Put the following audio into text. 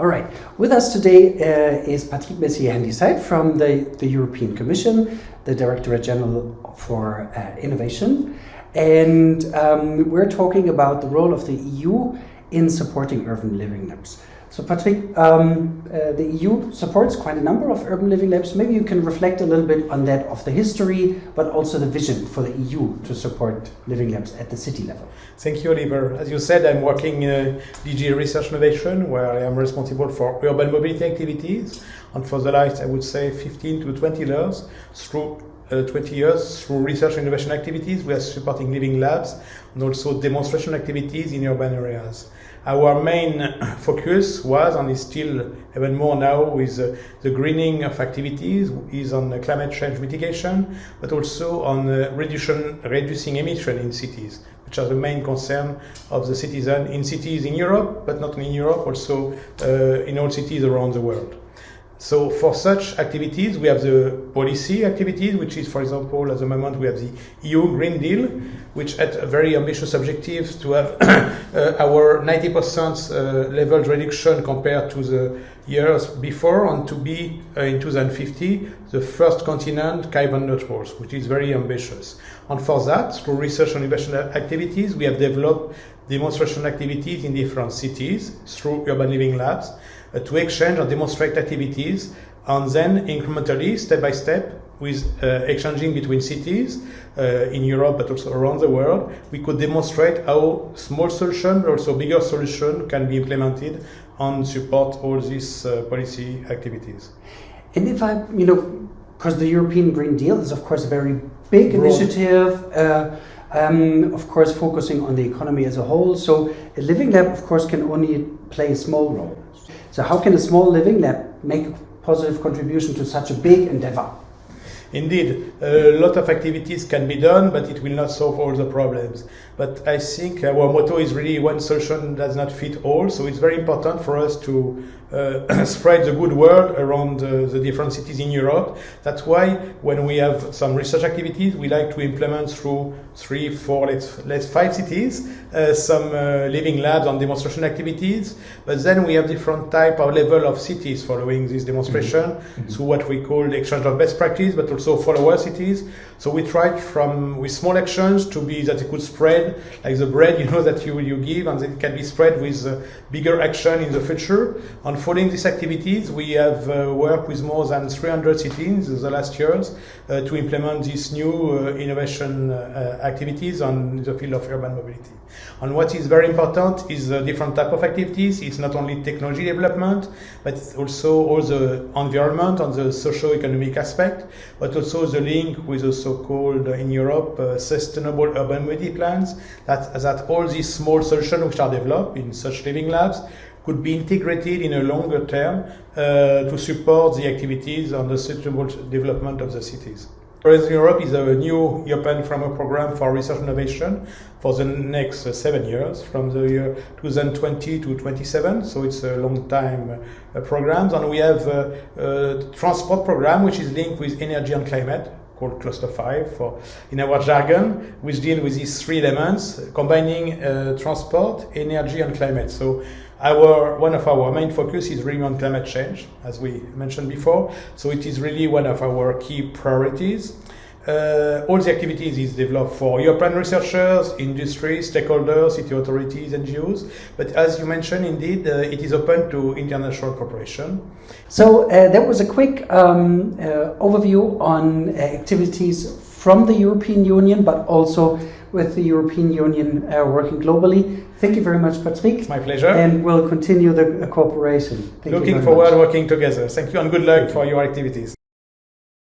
All right. With us today uh, is Patrick Mercier-Handisyde from the, the European Commission, the Directorate General for uh, Innovation. And um, we're talking about the role of the EU in supporting urban living labs. So Patrick, um, uh, the EU supports quite a number of urban living labs. Maybe you can reflect a little bit on that of the history, but also the vision for the EU to support living labs at the city level. Thank you, Oliver. As you said, I'm working in DG Research Innovation, where I am responsible for urban mobility activities. And for the last, I would say, 15 to 20 years, through uh, 20 years through research and innovation activities. We are supporting living labs and also demonstration activities in urban areas. Our main focus was and is still even more now with uh, the greening of activities is on climate change mitigation, but also on uh, reducing emission in cities, which are the main concern of the citizen in cities in Europe, but not only in Europe, also uh, in all cities around the world. So for such activities, we have the policy activities, which is, for example, at the moment we have the EU Green Deal, which had a very ambitious objective to have uh, our 90% uh, level reduction compared to the years before and to be uh, in 2050 the first continent carbon neutral, which is very ambitious. And for that, through research and innovation activities, we have developed demonstration activities in different cities through urban living labs to exchange and demonstrate activities and then incrementally, step by step, with uh, exchanging between cities uh, in Europe but also around the world, we could demonstrate how small solution but also bigger solution can be implemented and support all these uh, policy activities. And if I, you know, because the European Green Deal is of course a very big Broad. initiative, uh, um, of course focusing on the economy as a whole. So a living lab, of course, can only play a small role. So how can a small living lab make a positive contribution to such a big endeavor? Indeed, a lot of activities can be done, but it will not solve all the problems. But I think our motto is really one solution does not fit all, so it's very important for us to uh, spread the good word around uh, the different cities in Europe. That's why when we have some research activities, we like to implement through three, four, let's, let's five cities, uh, some uh, living labs and demonstration activities. But then we have different type of level of cities following this demonstration mm -hmm. through what we call the exchange of best practice, but also follower cities. So we tried from with small actions to be that it could spread like the bread, you know, that you, you give and it can be spread with uh, bigger action in the future. And following these activities, we have uh, worked with more than 300 cities in the last years uh, to implement these new uh, innovation uh, activities on the field of urban mobility. And what is very important is the different type of activities. It's not only technology development, but also all the environment and the socio-economic aspect, but also the link with the so-called uh, in Europe uh, sustainable urban mobility plans. That that all these small solutions which are developed in such living labs could be integrated in a longer term uh, to support the activities on the sustainable development of the cities. Horizon Europe is a new European framework program for research innovation for the next uh, seven years, from the year 2020 to 27. So it's a long time uh, program. And we have a, a transport program which is linked with energy and climate called Cluster 5 for, in our jargon, which deal with these three elements, combining uh, transport, energy, and climate. So our, one of our main focus is really on climate change, as we mentioned before. So it is really one of our key priorities. Uh, all the activities is developed for European researchers, industry, stakeholders, city authorities, NGOs. But as you mentioned, indeed, uh, it is open to international cooperation. So uh, that was a quick um, uh, overview on uh, activities from the European Union, but also with the European Union uh, working globally. Thank you very much, Patrick. It's my pleasure. And we'll continue the cooperation. Thank Looking forward much. working together. Thank you and good luck for your activities.